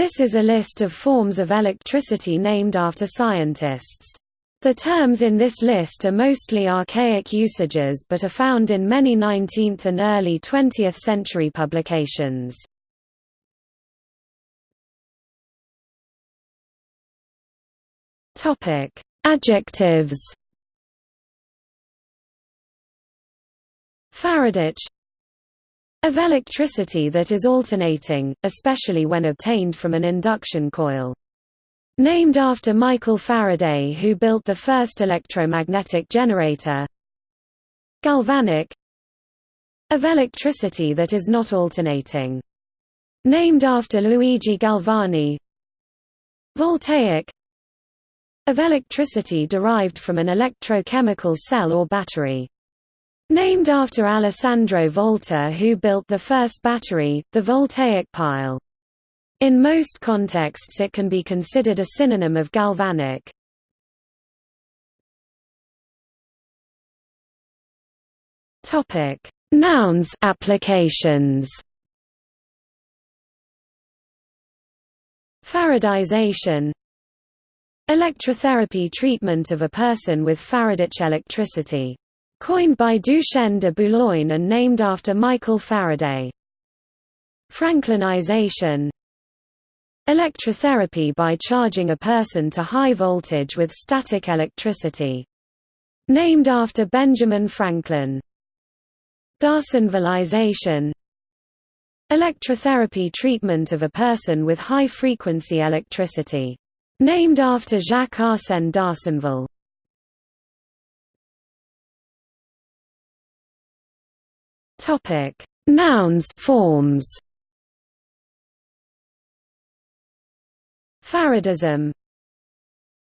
This is a list of forms of electricity named after scientists. The terms in this list are mostly archaic usages but are found in many 19th and early 20th century publications. Adjectives Faradic of electricity that is alternating, especially when obtained from an induction coil. Named after Michael Faraday who built the first electromagnetic generator Galvanic Of electricity that is not alternating. Named after Luigi Galvani Voltaic Of electricity derived from an electrochemical cell or battery. Named after Alessandro Volta who built the first battery, the voltaic pile. In most contexts it can be considered a synonym of galvanic. Nouns applications Faradization Electrotherapy treatment of a person with Faraday's electricity Coined by Duchenne de Boulogne and named after Michael Faraday. Franklinization Electrotherapy by charging a person to high voltage with static electricity. Named after Benjamin Franklin. D'Arsonvalization Electrotherapy treatment of a person with high-frequency electricity. Named after Jacques Arsène d'Arsonval. Topic: Nouns forms. Faradism.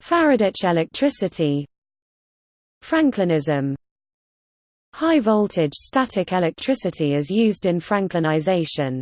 Faradic electricity. Franklinism. High voltage static electricity is used in Franklinization